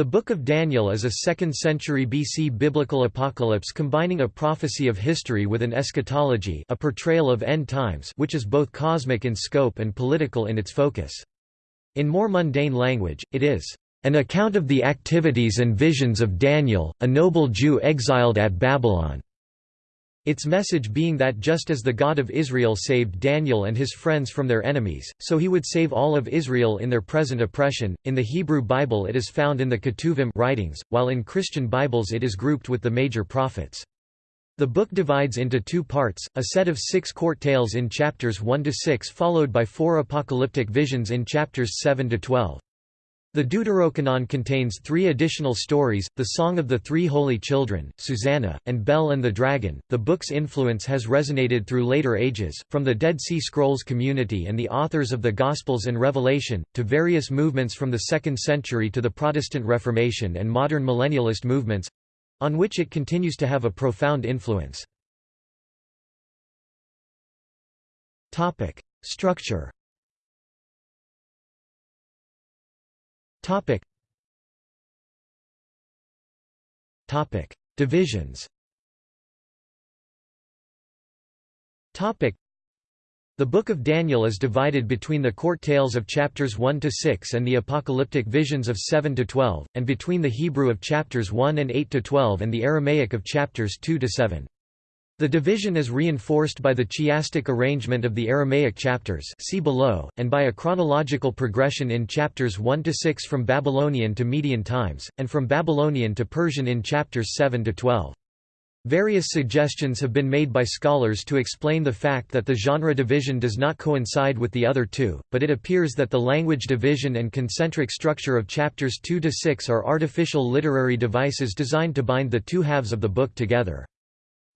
The Book of Daniel is a 2nd century BC biblical apocalypse combining a prophecy of history with an eschatology a portrayal of end times which is both cosmic in scope and political in its focus. In more mundane language, it is an account of the activities and visions of Daniel, a noble Jew exiled at Babylon. Its message being that just as the God of Israel saved Daniel and his friends from their enemies, so he would save all of Israel in their present oppression. In the Hebrew Bible it is found in the Ketuvim writings, while in Christian Bibles it is grouped with the major prophets. The book divides into two parts, a set of six court tales in chapters 1 to 6 followed by four apocalyptic visions in chapters 7 to 12. The Deuterocanon contains three additional stories, the Song of the Three Holy Children, Susanna, and Bel and the Dragon. The book's influence has resonated through later ages, from the Dead Sea Scrolls community and the authors of the Gospels and Revelation, to various movements from the 2nd century to the Protestant Reformation and modern millennialist movements on which it continues to have a profound influence. Structure Topic. Topic. Divisions Topic. The Book of Daniel is divided between the court tales of chapters 1 to 6 and the apocalyptic visions of 7 to 12, and between the Hebrew of chapters 1 and 8 to 12 and the Aramaic of chapters 2 to 7. The division is reinforced by the chiastic arrangement of the Aramaic chapters see below, and by a chronological progression in chapters 1 to 6 from Babylonian to Median times, and from Babylonian to Persian in chapters 7 to 12. Various suggestions have been made by scholars to explain the fact that the genre division does not coincide with the other two, but it appears that the language division and concentric structure of chapters 2 to 6 are artificial literary devices designed to bind the two halves of the book together.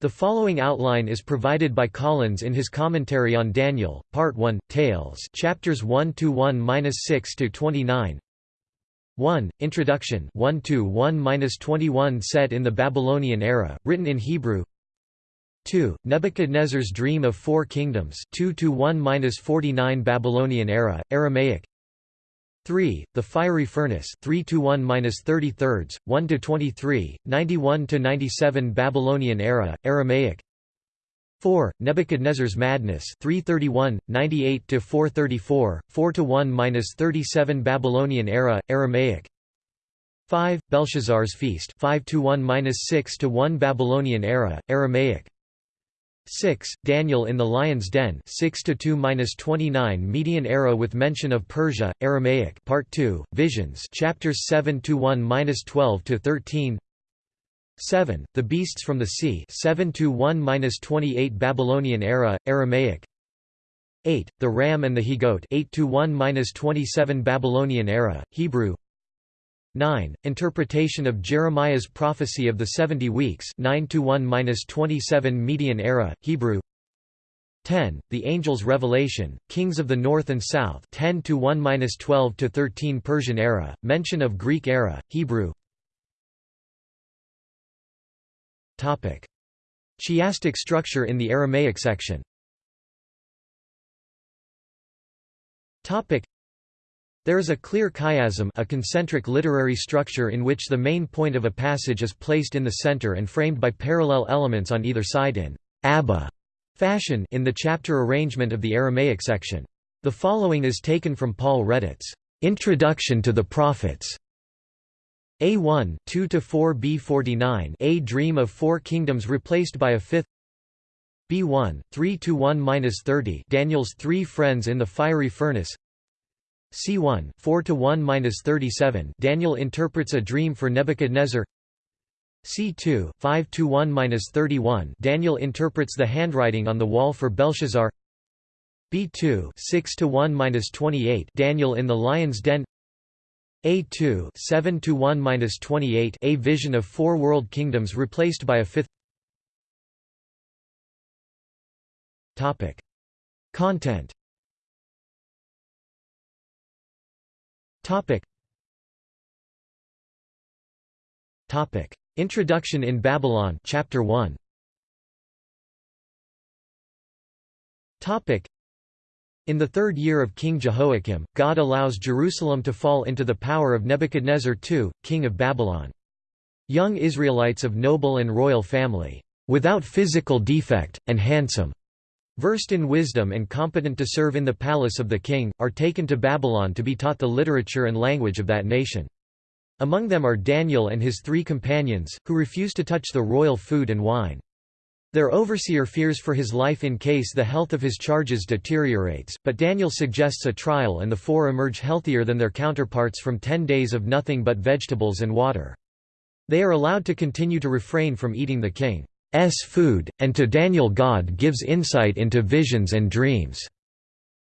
The following outline is provided by Collins in his commentary on Daniel, Part 1, Tales, chapters 1 to 1-6 to 29. 1. Introduction 1 to 1-21 set in the Babylonian era, written in Hebrew. 2. Nebuchadnezzar's Dream of Four Kingdoms 2 to 1-49 Babylonian era, Aramaic. 3. The fiery furnace 3 to 1 minus 30 thirds 1 to 23 91 to 97 Babylonian era Aramaic 4. Nebuchadnezzar's madness 331 98 to 434 4 to 1 minus 37 Babylonian era Aramaic 5. Belshazzar's feast 5 to 1 minus 6 to 1 Babylonian era Aramaic 6. Daniel in the Lion's Den 6 to 2-29 Median era with mention of Persia Aramaic Part 2 Visions chapters 7 to 1-12 to 13 7. The Beasts from the Sea 7 to 1-28 Babylonian era Aramaic 8. The Ram and the He-Goat 8 to 1-27 Babylonian era Hebrew 9. Interpretation of Jeremiah's prophecy of the 70 weeks 9 to 1-27 Median era, Hebrew 10. The Angel's Revelation, Kings of the North and South 10 to 1-12 to 13 Persian era, mention of Greek era, Hebrew Topic. Chiastic structure in the Aramaic section Topic. There is a clear chiasm a concentric literary structure in which the main point of a passage is placed in the center and framed by parallel elements on either side in Abba fashion in the chapter arrangement of the Aramaic section. The following is taken from Paul Redditt's Introduction to the Prophets. A1 2 to 4 B49 A Dream of Four Kingdoms replaced by a fifth B1 3 to 1-30 Daniel's three friends in the fiery furnace C1 4 to 1-37 Daniel interprets a dream for Nebuchadnezzar. C2 5 to 1-31 Daniel interprets the handwriting on the wall for Belshazzar. B2 6 to 1-28 Daniel in the lion's den. A2 7 to 1-28 A vision of four world kingdoms replaced by a fifth. Topic. Content Topic. Topic. Introduction in Babylon Chapter 1 Topic. In the third year of King Jehoiakim, God allows Jerusalem to fall into the power of Nebuchadnezzar II, king of Babylon. Young Israelites of noble and royal family, without physical defect, and handsome, versed in wisdom and competent to serve in the palace of the king, are taken to Babylon to be taught the literature and language of that nation. Among them are Daniel and his three companions, who refuse to touch the royal food and wine. Their overseer fears for his life in case the health of his charges deteriorates, but Daniel suggests a trial and the four emerge healthier than their counterparts from ten days of nothing but vegetables and water. They are allowed to continue to refrain from eating the king's food, and to Daniel God gives insight into visions and dreams.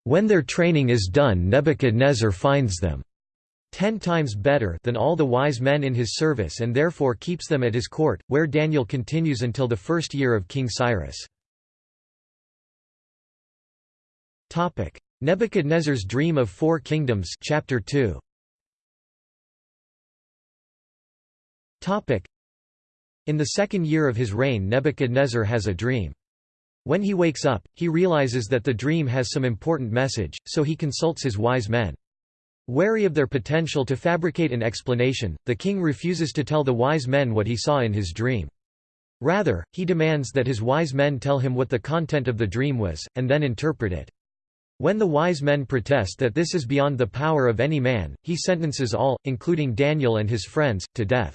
When their training is done Nebuchadnezzar finds them ten times better than all the wise men in his service and therefore keeps them at his court, where Daniel continues until the first year of King Cyrus. Nebuchadnezzar's Dream of Four Kingdoms chapter 2. In the second year of his reign Nebuchadnezzar has a dream. When he wakes up, he realizes that the dream has some important message, so he consults his wise men. Wary of their potential to fabricate an explanation, the king refuses to tell the wise men what he saw in his dream. Rather, he demands that his wise men tell him what the content of the dream was, and then interpret it. When the wise men protest that this is beyond the power of any man, he sentences all, including Daniel and his friends, to death.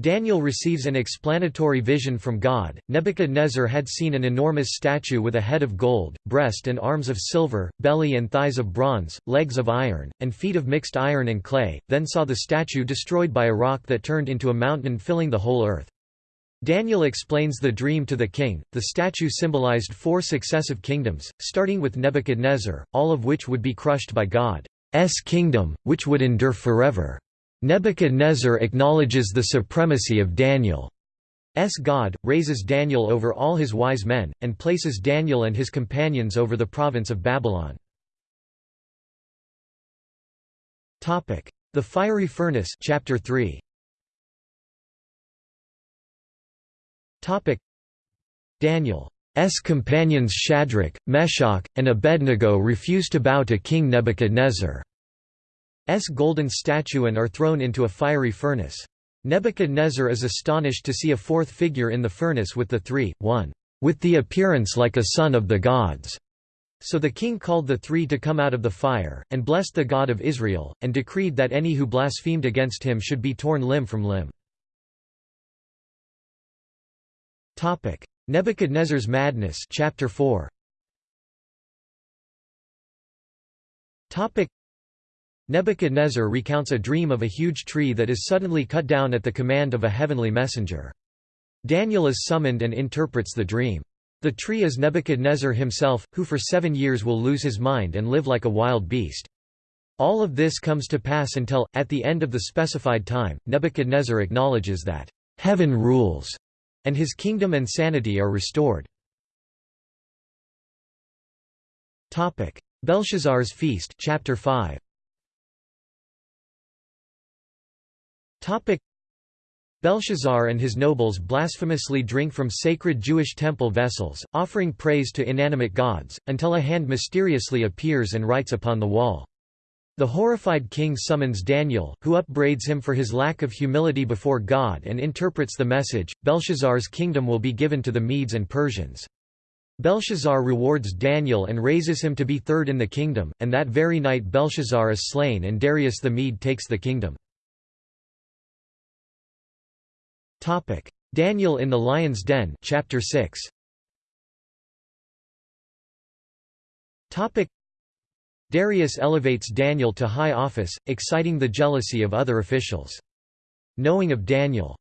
Daniel receives an explanatory vision from God. Nebuchadnezzar had seen an enormous statue with a head of gold, breast and arms of silver, belly and thighs of bronze, legs of iron, and feet of mixed iron and clay, then saw the statue destroyed by a rock that turned into a mountain filling the whole earth. Daniel explains the dream to the king. The statue symbolized four successive kingdoms, starting with Nebuchadnezzar, all of which would be crushed by God's kingdom, which would endure forever. Nebuchadnezzar acknowledges the supremacy of Daniel's God, raises Daniel over all his wise men, and places Daniel and his companions over the province of Babylon. The fiery furnace chapter 3. Daniel's companions Shadrach, Meshach, and Abednego refuse to bow to King Nebuchadnezzar. S golden statue and are thrown into a fiery furnace. Nebuchadnezzar is astonished to see a fourth figure in the furnace with the three, one, with the appearance like a son of the gods. So the king called the three to come out of the fire, and blessed the God of Israel, and decreed that any who blasphemed against him should be torn limb from limb. Nebuchadnezzar's madness chapter 4. Nebuchadnezzar recounts a dream of a huge tree that is suddenly cut down at the command of a heavenly messenger. Daniel is summoned and interprets the dream. The tree is Nebuchadnezzar himself, who for seven years will lose his mind and live like a wild beast. All of this comes to pass until, at the end of the specified time, Nebuchadnezzar acknowledges that, "...heaven rules," and his kingdom and sanity are restored. Belshazzar's feast chapter 5. Belshazzar and his nobles blasphemously drink from sacred Jewish temple vessels, offering praise to inanimate gods, until a hand mysteriously appears and writes upon the wall. The horrified king summons Daniel, who upbraids him for his lack of humility before God and interprets the message, Belshazzar's kingdom will be given to the Medes and Persians. Belshazzar rewards Daniel and raises him to be third in the kingdom, and that very night Belshazzar is slain and Darius the Mede takes the kingdom. Topic: Daniel in the lion's den, chapter 6. Topic: Darius elevates Daniel to high office, exciting the jealousy of other officials. Knowing of Daniel's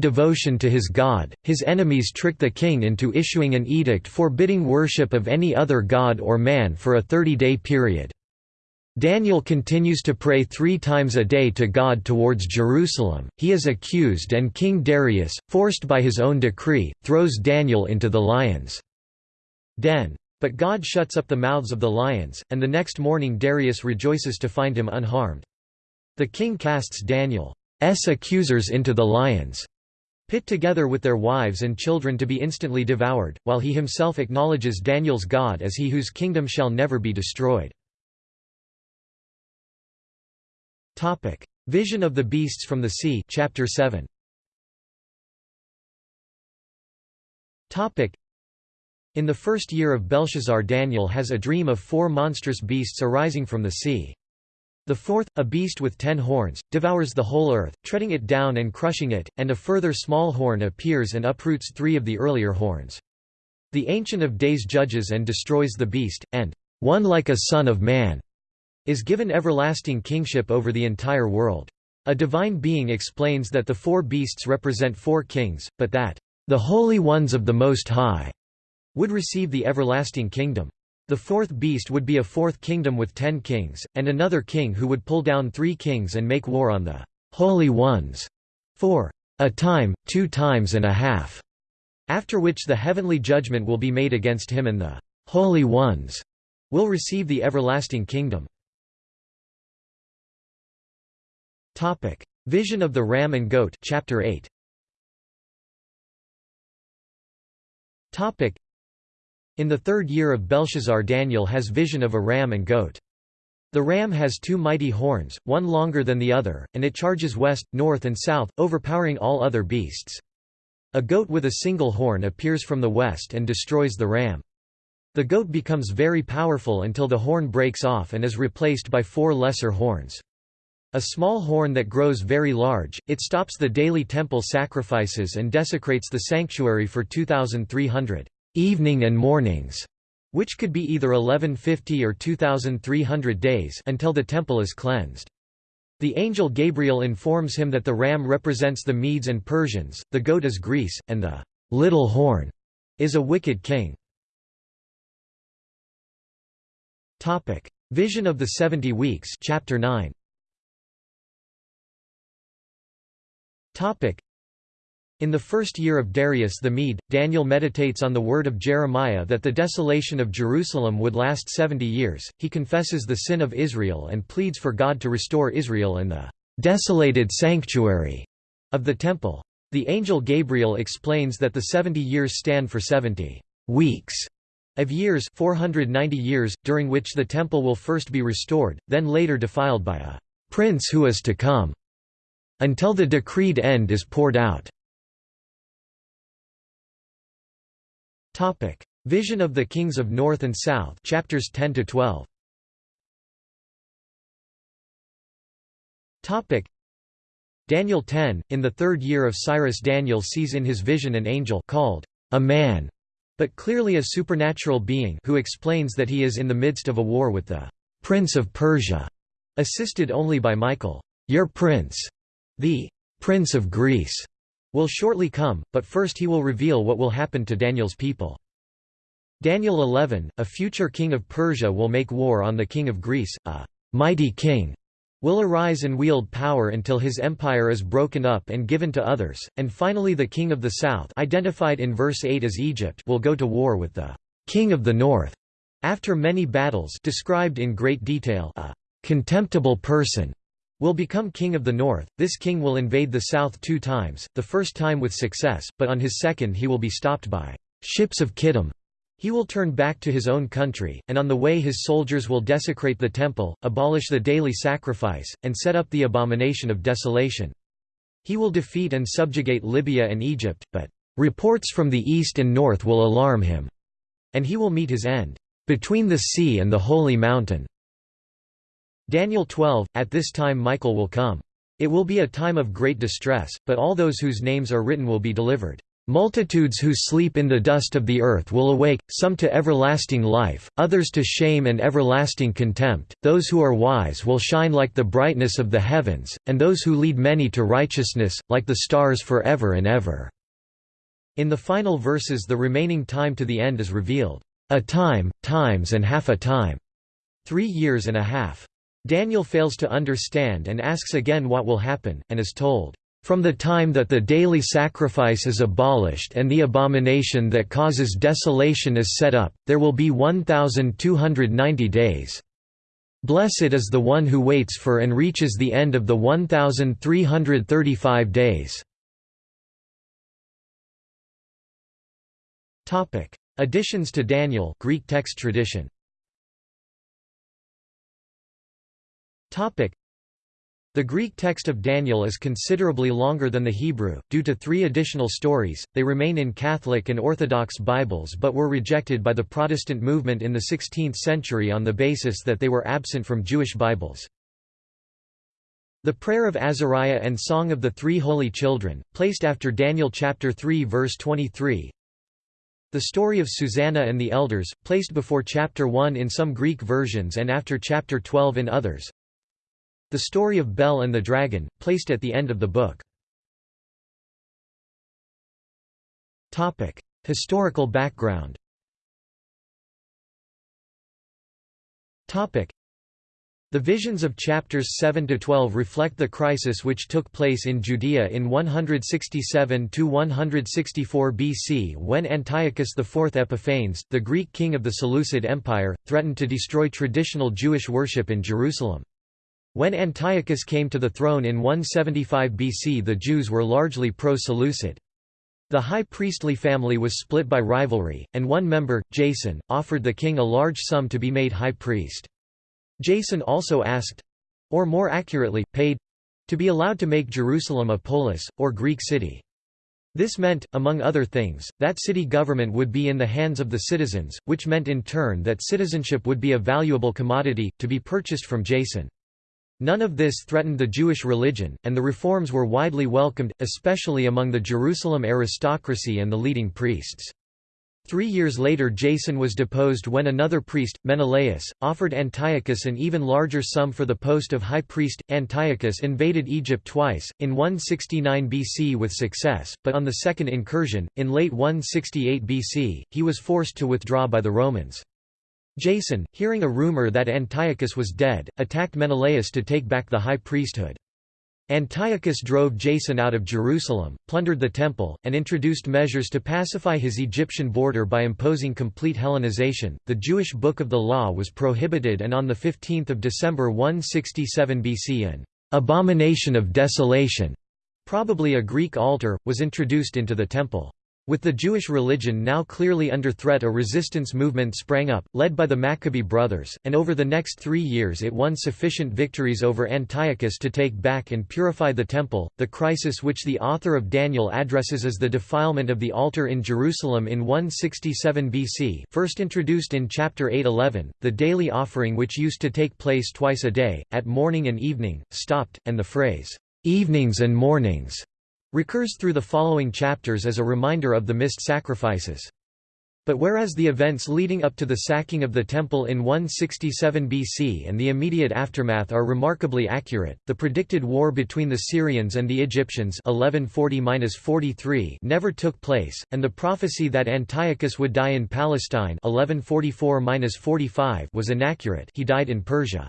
devotion to his God, his enemies trick the king into issuing an edict forbidding worship of any other god or man for a 30-day period. Daniel continues to pray three times a day to God towards Jerusalem. He is accused, and King Darius, forced by his own decree, throws Daniel into the lions' den. But God shuts up the mouths of the lions, and the next morning Darius rejoices to find him unharmed. The king casts Daniel's accusers into the lions' pit together with their wives and children to be instantly devoured, while he himself acknowledges Daniel's God as he whose kingdom shall never be destroyed. Vision of the beasts from the sea chapter 7. Topic: In the first year of Belshazzar Daniel has a dream of four monstrous beasts arising from the sea. The fourth, a beast with ten horns, devours the whole earth, treading it down and crushing it, and a further small horn appears and uproots three of the earlier horns. The Ancient of Days judges and destroys the beast, and one like a son of man is given everlasting kingship over the entire world. A divine being explains that the four beasts represent four kings, but that the holy ones of the Most High would receive the everlasting kingdom. The fourth beast would be a fourth kingdom with ten kings, and another king who would pull down three kings and make war on the holy ones for a time, two times and a half, after which the heavenly judgment will be made against him and the holy ones will receive the everlasting kingdom. Vision of the ram and goat chapter 8. Topic: In the third year of Belshazzar Daniel has vision of a ram and goat. The ram has two mighty horns, one longer than the other, and it charges west, north and south, overpowering all other beasts. A goat with a single horn appears from the west and destroys the ram. The goat becomes very powerful until the horn breaks off and is replaced by four lesser horns. A small horn that grows very large, it stops the daily temple sacrifices and desecrates the sanctuary for 2,300 evening and mornings, which could be either 1150 or 2300 days until the temple is cleansed. The angel Gabriel informs him that the ram represents the Medes and Persians, the goat is Greece, and the little horn is a wicked king. Topic: Vision of the 70 weeks, chapter 9. Topic: in the first year of Darius the Mede, Daniel meditates on the word of Jeremiah that the desolation of Jerusalem would last seventy years. He confesses the sin of Israel and pleads for God to restore Israel in the desolated sanctuary of the temple. The angel Gabriel explains that the seventy years stand for seventy weeks of years 490 years, during which the temple will first be restored, then later defiled by a prince who is to come, until the decreed end is poured out. Topic: Vision of the Kings of North and South, chapters 10 to 12. Topic: Daniel 10. In the third year of Cyrus, Daniel sees in his vision an angel called a man, but clearly a supernatural being, who explains that he is in the midst of a war with the prince of Persia, assisted only by Michael. Your prince, the prince of Greece will shortly come, but first he will reveal what will happen to Daniel's people. Daniel 11, a future king of Persia will make war on the king of Greece, a mighty king will arise and wield power until his empire is broken up and given to others, and finally the king of the south identified in verse 8 as Egypt will go to war with the king of the north. After many battles described in great detail a contemptible person will become king of the north. This king will invade the south two times, the first time with success, but on his second he will be stopped by ships of Kittim. He will turn back to his own country, and on the way his soldiers will desecrate the temple, abolish the daily sacrifice, and set up the abomination of desolation. He will defeat and subjugate Libya and Egypt, but reports from the east and north will alarm him, and he will meet his end between the sea and the holy mountain. Daniel 12, At this time Michael will come. It will be a time of great distress, but all those whose names are written will be delivered. Multitudes who sleep in the dust of the earth will awake, some to everlasting life, others to shame and everlasting contempt, those who are wise will shine like the brightness of the heavens, and those who lead many to righteousness, like the stars forever and ever." In the final verses the remaining time to the end is revealed, "...a time, times and half a time." Three years and a half. Daniel fails to understand and asks again what will happen, and is told, "...from the time that the daily sacrifice is abolished and the abomination that causes desolation is set up, there will be 1,290 days. Blessed is the one who waits for and reaches the end of the 1,335 days." Additions to Daniel Greek text tradition. The Greek text of Daniel is considerably longer than the Hebrew, due to three additional stories. They remain in Catholic and Orthodox Bibles but were rejected by the Protestant movement in the 16th century on the basis that they were absent from Jewish Bibles. The Prayer of Azariah and Song of the Three Holy Children, placed after Daniel chapter 3 verse 23, the story of Susanna and the elders, placed before chapter 1 in some Greek versions and after chapter 12 in others. The story of Bel and the dragon, placed at the end of the book. Historical background the visions of chapters 7 to 12 reflect the crisis which took place in Judea in 167 to 164 BC when Antiochus IV Epiphanes, the Greek king of the Seleucid Empire, threatened to destroy traditional Jewish worship in Jerusalem. When Antiochus came to the throne in 175 BC the Jews were largely pro-Seleucid. The high priestly family was split by rivalry, and one member, Jason, offered the king a large sum to be made high priest. Jason also asked—or more accurately, paid—to be allowed to make Jerusalem a polis, or Greek city. This meant, among other things, that city government would be in the hands of the citizens, which meant in turn that citizenship would be a valuable commodity, to be purchased from Jason. None of this threatened the Jewish religion, and the reforms were widely welcomed, especially among the Jerusalem aristocracy and the leading priests. Three years later Jason was deposed when another priest, Menelaus, offered Antiochus an even larger sum for the post of high priest. Antiochus invaded Egypt twice, in 169 BC with success, but on the second incursion, in late 168 BC, he was forced to withdraw by the Romans. Jason, hearing a rumor that Antiochus was dead, attacked Menelaus to take back the high priesthood. Antiochus drove Jason out of Jerusalem, plundered the temple, and introduced measures to pacify his Egyptian border by imposing complete Hellenization. The Jewish Book of the Law was prohibited, and on 15 December 167 BC, an abomination of desolation, probably a Greek altar, was introduced into the temple. With the Jewish religion now clearly under threat a resistance movement sprang up, led by the Maccabee brothers, and over the next three years it won sufficient victories over Antiochus to take back and purify the temple. The crisis which the author of Daniel addresses as the defilement of the altar in Jerusalem in 167 BC first introduced in chapter 8:11, the daily offering which used to take place twice a day, at morning and evening, stopped, and the phrase, "'evenings and mornings' recurs through the following chapters as a reminder of the missed sacrifices. But whereas the events leading up to the sacking of the temple in 167 BC and the immediate aftermath are remarkably accurate, the predicted war between the Syrians and the Egyptians 1140 never took place, and the prophecy that Antiochus would die in Palestine 1144 was inaccurate he died in Persia.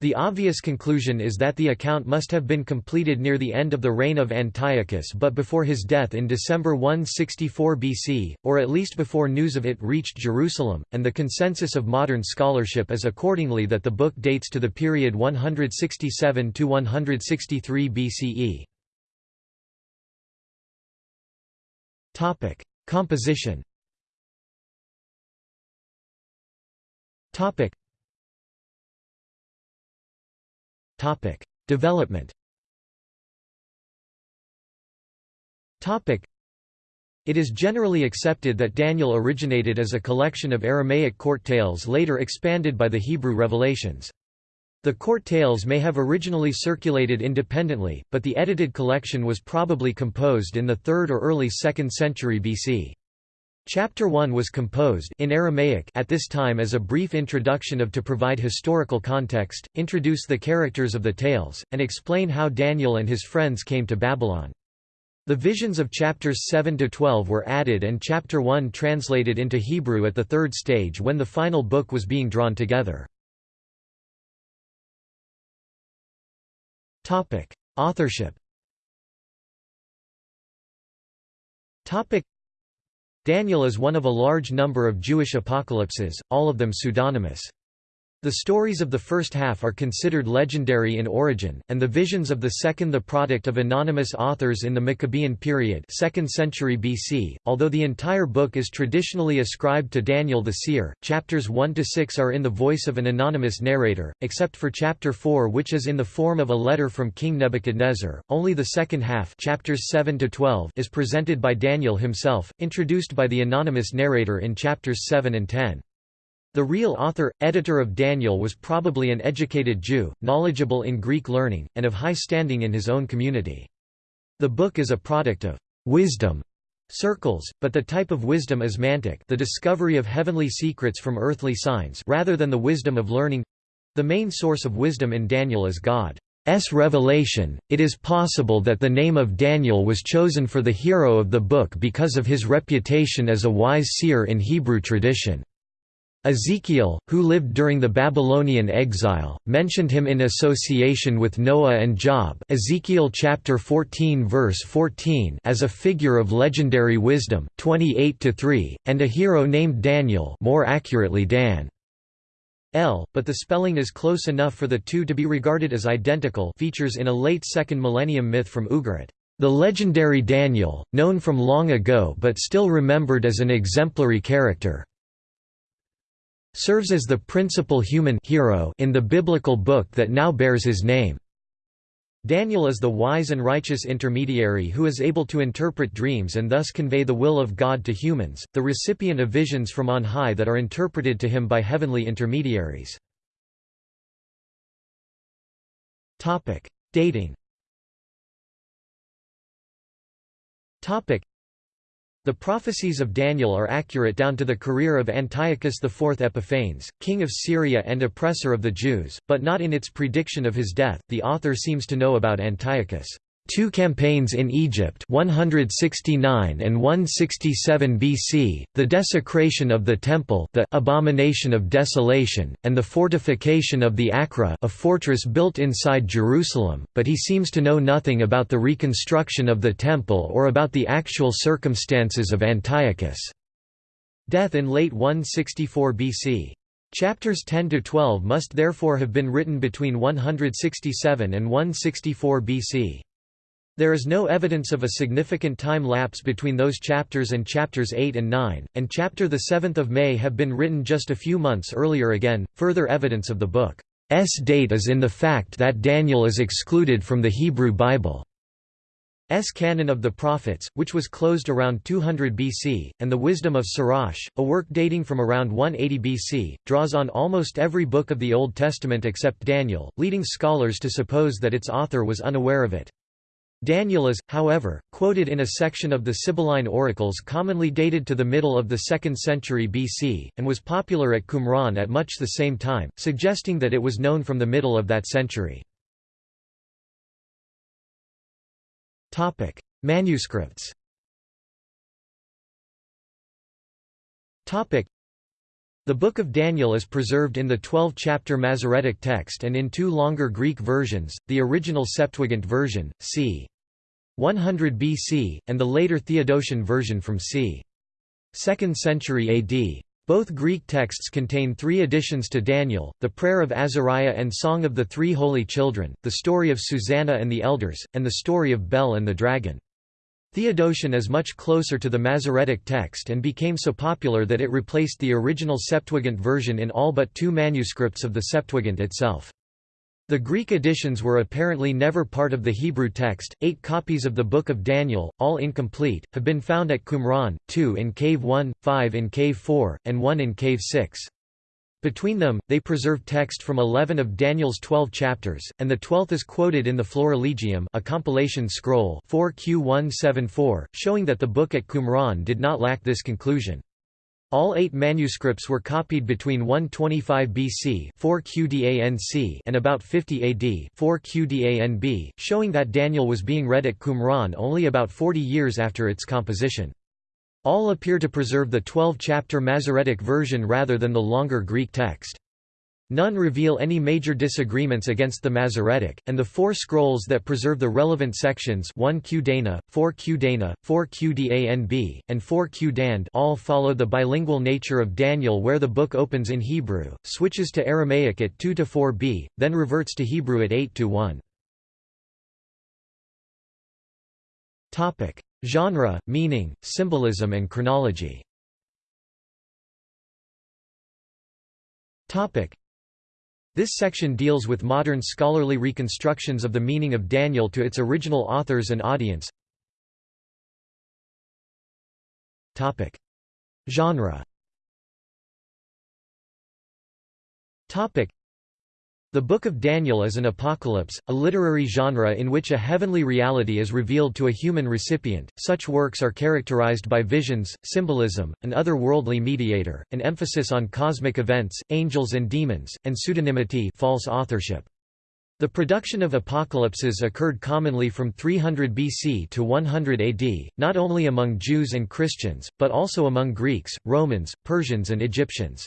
The obvious conclusion is that the account must have been completed near the end of the reign of Antiochus but before his death in December 164 BC, or at least before news of it reached Jerusalem, and the consensus of modern scholarship is accordingly that the book dates to the period 167–163 BCE. Composition Topic: Development. Topic: It is generally accepted that Daniel originated as a collection of Aramaic court tales later expanded by the Hebrew revelations. The court tales may have originally circulated independently, but the edited collection was probably composed in the 3rd or early 2nd century BC. Chapter 1 was composed in Aramaic at this time as a brief introduction of to provide historical context, introduce the characters of the tales, and explain how Daniel and his friends came to Babylon. The visions of chapters 7 to 12 were added and chapter 1 translated into Hebrew at the third stage when the final book was being drawn together. Topic: Authorship. Topic: Daniel is one of a large number of Jewish apocalypses, all of them pseudonymous. The stories of the first half are considered legendary in origin, and the visions of the second the product of anonymous authors in the Maccabean period 2nd century BC, although the entire book is traditionally ascribed to Daniel the seer. Chapters 1–6 are in the voice of an anonymous narrator, except for chapter 4 which is in the form of a letter from King Nebuchadnezzar. Only the second half chapters 7 -12 is presented by Daniel himself, introduced by the anonymous narrator in chapters 7 and 10. The real author, editor of Daniel was probably an educated Jew, knowledgeable in Greek learning, and of high standing in his own community. The book is a product of wisdom circles, but the type of wisdom is mantic the discovery of heavenly secrets from earthly signs rather than the wisdom of learning. The main source of wisdom in Daniel is God's revelation. It is possible that the name of Daniel was chosen for the hero of the book because of his reputation as a wise seer in Hebrew tradition. Ezekiel, who lived during the Babylonian exile, mentioned him in association with Noah and Job Ezekiel chapter 14 verse 14 as a figure of legendary wisdom 28 and a hero named Daniel more accurately Dan. L, but the spelling is close enough for the two to be regarded as identical features in a late 2nd millennium myth from Ugarit. The legendary Daniel, known from long ago but still remembered as an exemplary character serves as the principal human hero in the biblical book that now bears his name. Daniel is the wise and righteous intermediary who is able to interpret dreams and thus convey the will of God to humans, the recipient of visions from on high that are interpreted to him by heavenly intermediaries. Dating the prophecies of Daniel are accurate down to the career of Antiochus IV Epiphanes, king of Syria and oppressor of the Jews, but not in its prediction of his death. The author seems to know about Antiochus' Two campaigns in Egypt 169 and 167 BC, the desecration of the Temple the abomination of desolation, and the fortification of the Acra a fortress built inside Jerusalem, but he seems to know nothing about the reconstruction of the Temple or about the actual circumstances of Antiochus' death in late 164 BC. Chapters 10–12 must therefore have been written between 167 and 164 BC. There is no evidence of a significant time lapse between those chapters and chapters 8 and 9, and chapter the 7th of May have been written just a few months earlier again. Further evidence of the book's date is in the fact that Daniel is excluded from the Hebrew Bible. S. Canon of the Prophets, which was closed around 200 BC, and the Wisdom of Sirach, a work dating from around 180 BC, draws on almost every book of the Old Testament except Daniel, leading scholars to suppose that its author was unaware of it. Daniel is, however, quoted in a section of the Sibylline oracles commonly dated to the middle of the 2nd century BC, and was popular at Qumran at much the same time, suggesting that it was known from the middle of that century. Manuscripts the Book of Daniel is preserved in the 12-chapter Masoretic text and in two longer Greek versions, the original Septuagint version, c. 100 BC, and the later Theodotion version from c. 2nd century AD. Both Greek texts contain three additions to Daniel, the Prayer of Azariah and Song of the Three Holy Children, the story of Susanna and the Elders, and the story of Bel and the Dragon. Theodotion is much closer to the Masoretic text and became so popular that it replaced the original Septuagint version in all but two manuscripts of the Septuagint itself. The Greek editions were apparently never part of the Hebrew text. Eight copies of the Book of Daniel, all incomplete, have been found at Qumran, two in Cave 1, five in Cave 4, and one in Cave 6. Between them, they preserve text from 11 of Daniel's 12 chapters, and the twelfth is quoted in the Florilegium a compilation scroll 4Q174, showing that the book at Qumran did not lack this conclusion. All eight manuscripts were copied between 125 BC 4 QDANC and about 50 AD 4 QDANB, showing that Daniel was being read at Qumran only about 40 years after its composition. All appear to preserve the 12-chapter Masoretic version rather than the longer Greek text. None reveal any major disagreements against the Masoretic, and the four scrolls that preserve the relevant sections 1 Q Dana, 4 Q Dana, 4 Q Danb, and 4 Q Dand all follow the bilingual nature of Daniel where the book opens in Hebrew, switches to Aramaic at 2 to 4b, then reverts to Hebrew at 8–1. Genre, meaning, symbolism and chronology. This section deals with modern scholarly reconstructions of the meaning of Daniel to its original authors and audience. Genre the Book of Daniel is an apocalypse, a literary genre in which a heavenly reality is revealed to a human recipient. Such works are characterized by visions, symbolism, an otherworldly mediator, an emphasis on cosmic events, angels and demons, and pseudonymity false authorship. The production of apocalypses occurred commonly from 300 BC to 100 AD, not only among Jews and Christians, but also among Greeks, Romans, Persians and Egyptians.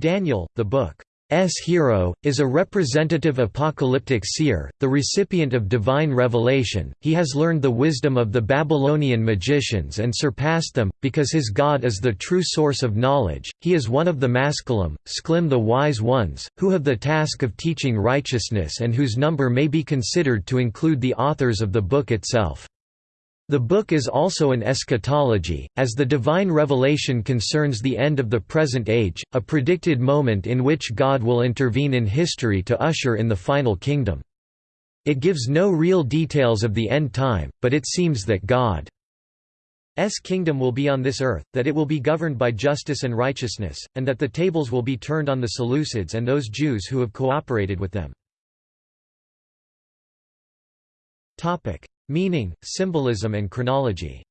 Daniel, the book S. Hero, is a representative apocalyptic seer, the recipient of divine revelation, he has learned the wisdom of the Babylonian magicians and surpassed them, because his God is the true source of knowledge, he is one of the Maskilim, Sklim the wise ones, who have the task of teaching righteousness and whose number may be considered to include the authors of the book itself. The book is also an eschatology, as the divine revelation concerns the end of the present age, a predicted moment in which God will intervene in history to usher in the final kingdom. It gives no real details of the end time, but it seems that God's kingdom will be on this earth, that it will be governed by justice and righteousness, and that the tables will be turned on the Seleucids and those Jews who have cooperated with them. Meaning, symbolism and chronology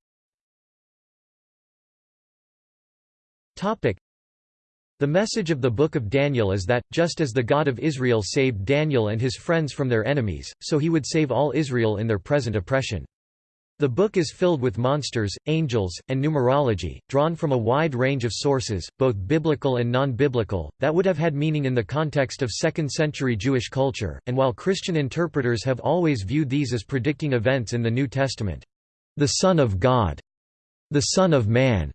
the message of the Book of Daniel is that, just as the God of Israel saved Daniel and his friends from their enemies, so he would save all Israel in their present oppression. The book is filled with monsters, angels, and numerology, drawn from a wide range of sources, both biblical and non-biblical, that would have had meaning in the context of 2nd century Jewish culture, and while Christian interpreters have always viewed these as predicting events in the New Testament. The Son of God, the Son of Man,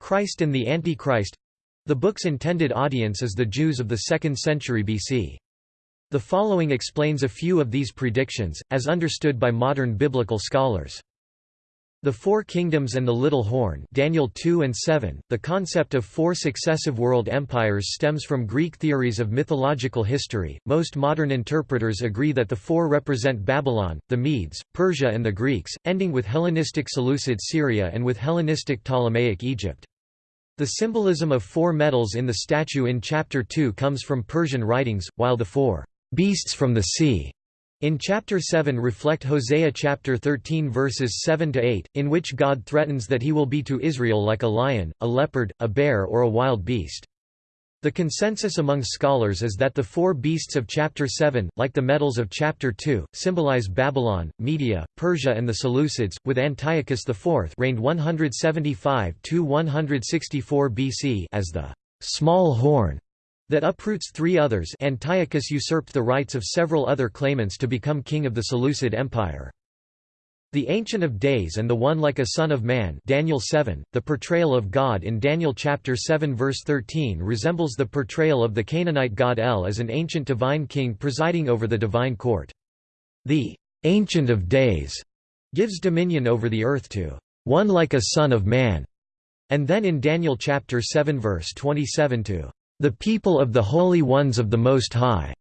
Christ and the Antichrist—the book's intended audience is the Jews of the 2nd century BC. The following explains a few of these predictions, as understood by modern biblical scholars. The Four Kingdoms and the Little Horn Daniel 2 and 7. The concept of four successive world empires stems from Greek theories of mythological history. Most modern interpreters agree that the four represent Babylon, the Medes, Persia and the Greeks, ending with Hellenistic Seleucid Syria and with Hellenistic Ptolemaic Egypt. The symbolism of four metals in the statue in chapter 2 comes from Persian writings, while the four beasts from the sea in chapter 7 reflect Hosea chapter 13 verses 7 to 8, in which God threatens that he will be to Israel like a lion, a leopard, a bear or a wild beast. The consensus among scholars is that the four beasts of chapter 7, like the metals of chapter 2, symbolize Babylon, Media, Persia and the Seleucids, with Antiochus IV reigned 175–164 BC as the small horn that uproots three others Antiochus usurped the rights of several other claimants to become king of the Seleucid Empire. The Ancient of Days and the One like a Son of Man Daniel 7, the portrayal of God in Daniel chapter 7 verse 13 resembles the portrayal of the Canaanite god El as an ancient divine king presiding over the divine court. The Ancient of Days gives dominion over the earth to one like a son of man, and then in Daniel chapter 7 verse 27 to the people of the holy ones of the Most High,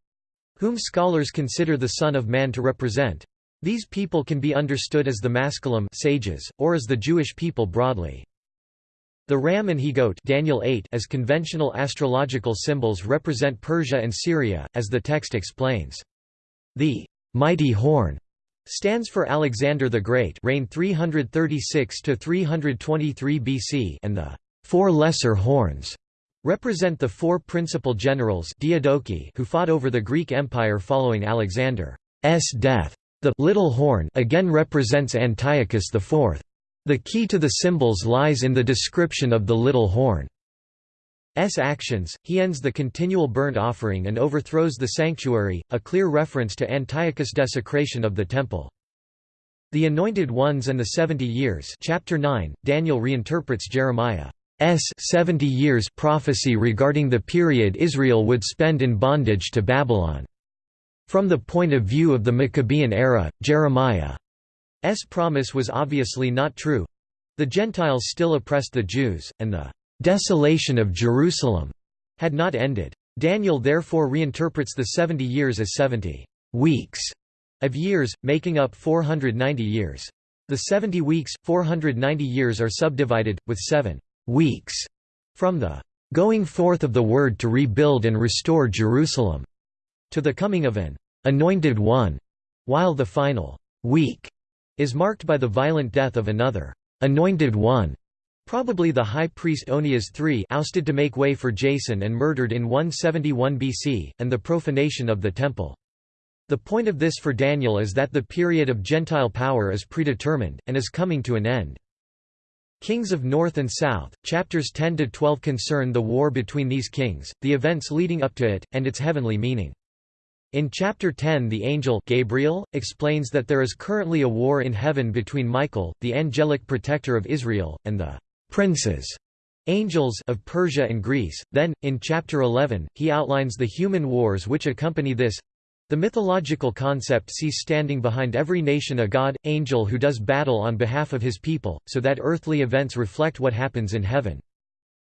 whom scholars consider the Son of Man to represent. These people can be understood as the Maskilim sages, or as the Jewish people broadly. The ram and he-goat Daniel 8 as conventional astrological symbols represent Persia and Syria, as the text explains. The mighty horn stands for Alexander the Great reigned 336 to 323 BC and the four lesser horns represent the four principal generals who fought over the Greek Empire following Alexander's death. The little horn again represents Antiochus IV. The key to the symbols lies in the description of the little horn. actions, he ends the continual burnt offering and overthrows the sanctuary, a clear reference to Antiochus' desecration of the temple. The Anointed Ones and the Seventy Years chapter 9, Daniel reinterprets Jeremiah's 70 years prophecy regarding the period Israel would spend in bondage to Babylon. From the point of view of the Maccabean era, Jeremiah's promise was obviously not true. The Gentiles still oppressed the Jews, and the desolation of Jerusalem had not ended. Daniel therefore reinterprets the 70 years as 70 weeks of years, making up 490 years. The 70 weeks, 490 years are subdivided, with seven weeks from the going forth of the word to rebuild and restore Jerusalem to the coming of an anointed one, while the final week is marked by the violent death of another anointed one, probably the high priest Onias III ousted to make way for Jason and murdered in 171 BC, and the profanation of the temple. The point of this for Daniel is that the period of Gentile power is predetermined, and is coming to an end. Kings of North and South, chapters 10–12 concern the war between these kings, the events leading up to it, and its heavenly meaning. In chapter 10 the angel Gabriel, explains that there is currently a war in heaven between Michael, the angelic protector of Israel, and the princes angels of Persia and Greece. Then, in chapter 11, he outlines the human wars which accompany this the mythological concept sees standing behind every nation a god, angel who does battle on behalf of his people, so that earthly events reflect what happens in heaven.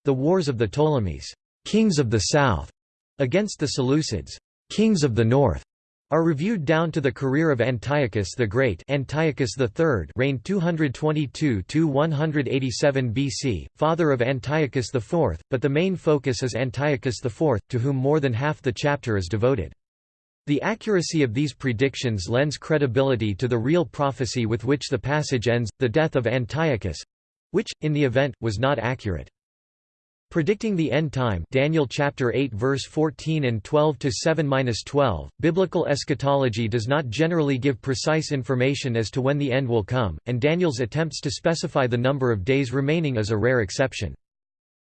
The wars of the Ptolemies, kings of the south, against the Seleucids, kings of the north, are reviewed down to the career of Antiochus the Great Antiochus III reigned 222–187 BC, father of Antiochus IV, but the main focus is Antiochus IV, to whom more than half the chapter is devoted. The accuracy of these predictions lends credibility to the real prophecy with which the passage ends, the death of Antiochus—which, in the event, was not accurate. Predicting the end time Daniel chapter 8 verse 14 and 12 to 7-12 Biblical eschatology does not generally give precise information as to when the end will come and Daniel's attempts to specify the number of days remaining is a rare exception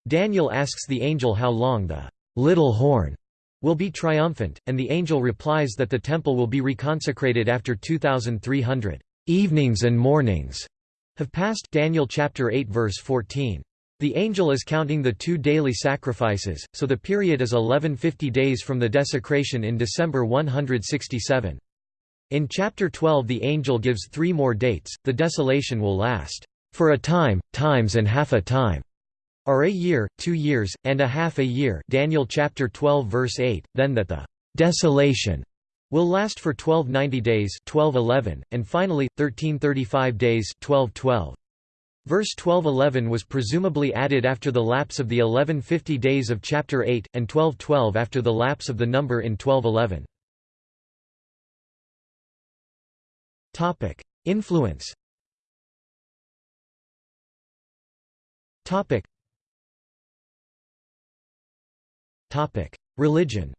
Daniel asks the angel how long the little horn will be triumphant, and the angel replies that the temple will be reconsecrated after 2300 evenings and mornings have passed Daniel chapter 8 verse 14. The angel is counting the two daily sacrifices, so the period is 1150 days from the desecration in December 167. In chapter 12 the angel gives three more dates, the desolation will last, "...for a time, times and half a time." Are a year, two years, and a half a year Daniel chapter 12 verse 8, then that the desolation will last for 1290 days 1211, and finally, 1335 days 1212. Verse 1211 was presumably added after the lapse of the 1150 days of chapter 8, and 1212 after the lapse of the number in 1211. Influence Religion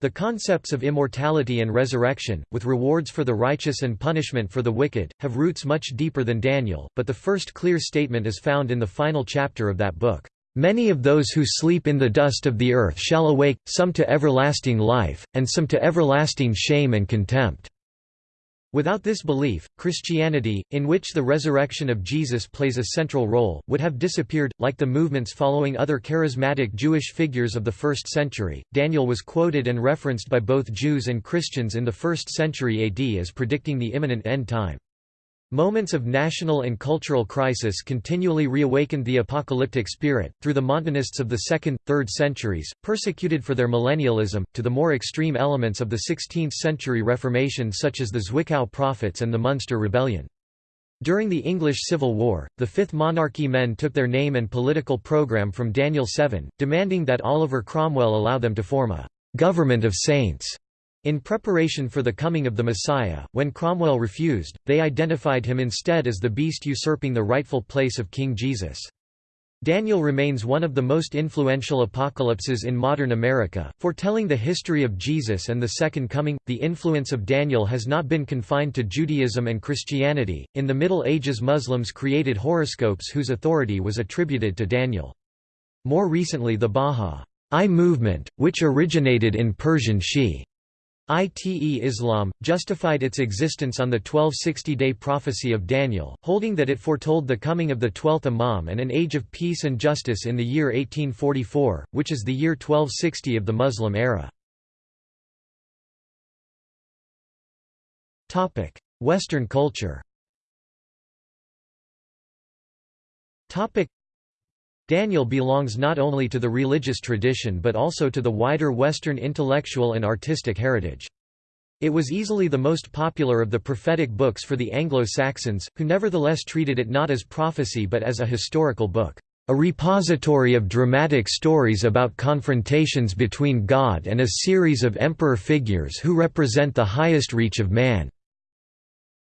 the concepts of immortality and resurrection, with rewards for the righteous and punishment for the wicked, have roots much deeper than Daniel, but the first clear statement is found in the final chapter of that book. Many of those who sleep in the dust of the earth shall awake, some to everlasting life, and some to everlasting shame and contempt. Without this belief, Christianity, in which the resurrection of Jesus plays a central role, would have disappeared. Like the movements following other charismatic Jewish figures of the first century, Daniel was quoted and referenced by both Jews and Christians in the 1st century AD as predicting the imminent end time. Moments of national and cultural crisis continually reawakened the apocalyptic spirit, through the Montanists of the 2nd, 3rd centuries, persecuted for their millennialism, to the more extreme elements of the 16th-century Reformation such as the Zwickau Prophets and the Munster Rebellion. During the English Civil War, the Fifth Monarchy men took their name and political programme from Daniel 7, demanding that Oliver Cromwell allow them to form a «government of saints» In preparation for the coming of the Messiah, when Cromwell refused, they identified him instead as the beast usurping the rightful place of King Jesus. Daniel remains one of the most influential apocalypses in modern America, foretelling the history of Jesus and the Second Coming. The influence of Daniel has not been confined to Judaism and Christianity. In the Middle Ages, Muslims created horoscopes whose authority was attributed to Daniel. More recently, the Bahá'í movement, which originated in Persian Shi Ite Islam, justified its existence on the 1260-day prophecy of Daniel, holding that it foretold the coming of the twelfth Imam and an age of peace and justice in the year 1844, which is the year 1260 of the Muslim era. Western culture Daniel belongs not only to the religious tradition but also to the wider Western intellectual and artistic heritage. It was easily the most popular of the prophetic books for the Anglo-Saxons, who nevertheless treated it not as prophecy but as a historical book, a repository of dramatic stories about confrontations between God and a series of emperor figures who represent the highest reach of man.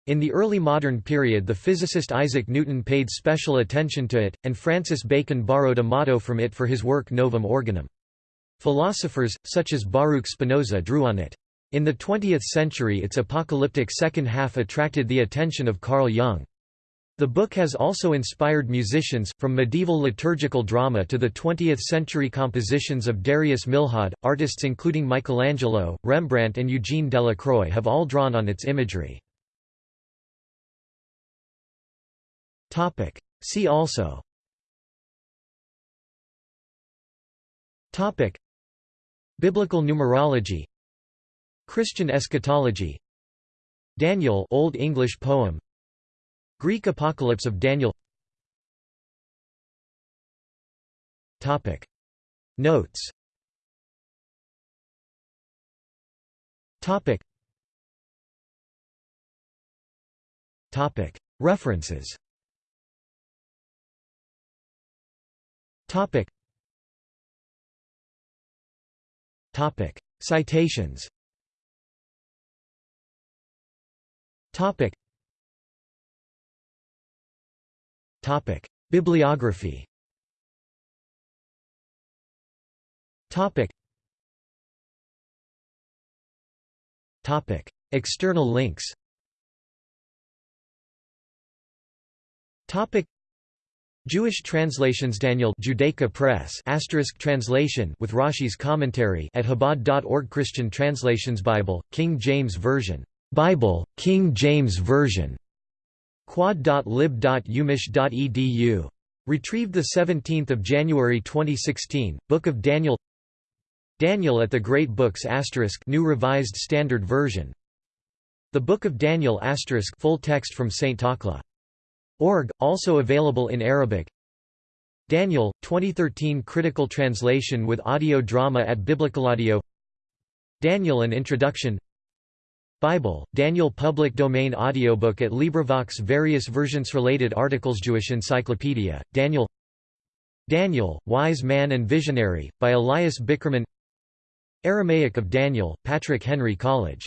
In the early modern period the physicist Isaac Newton paid special attention to it, and Francis Bacon borrowed a motto from it for his work Novum Organum. Philosophers, such as Baruch Spinoza drew on it. In the 20th century its apocalyptic second half attracted the attention of Carl Jung. The book has also inspired musicians, from medieval liturgical drama to the 20th-century compositions of Darius Milhaud. Artists including Michelangelo, Rembrandt and Eugene Delacroix have all drawn on its imagery. See also. Topic. Biblical numerology. Christian eschatology. Daniel Old English poem. Greek Apocalypse of Daniel. Topic. Notes. Topic. Topic. References Topic. Topic. Citations Topic. Topic. Bibliography Topic. Topic. External links Topic. Jewish translations Daniel Judaica Press asterisk translation with Rashi's commentary at Chabad.org Christian translations Bible, King James Version. Bible, King James Version. quad.lib.umich.edu Retrieved 17 January 2016, Book of Daniel. Daniel at the Great Books asterisk New Revised Standard Version. The Book of Daniel asterisk full text from St. Takla Org, also available in Arabic. Daniel, 2013 critical translation with audio drama at Biblicalaudio Daniel An Introduction. Bible, Daniel public domain audiobook at LibriVox Various versions related articles Jewish Encyclopedia, Daniel. Daniel, Wise Man and Visionary, by Elias Bickerman. Aramaic of Daniel, Patrick Henry College